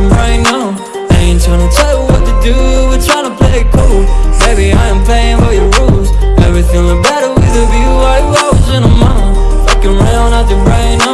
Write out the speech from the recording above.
nothing right now. I ain't tryna tell you what to do, we're tryna play it cool. Baby, I am playing by your rules. Everything look better with a view, I was in a mind Fucking round nothing right now.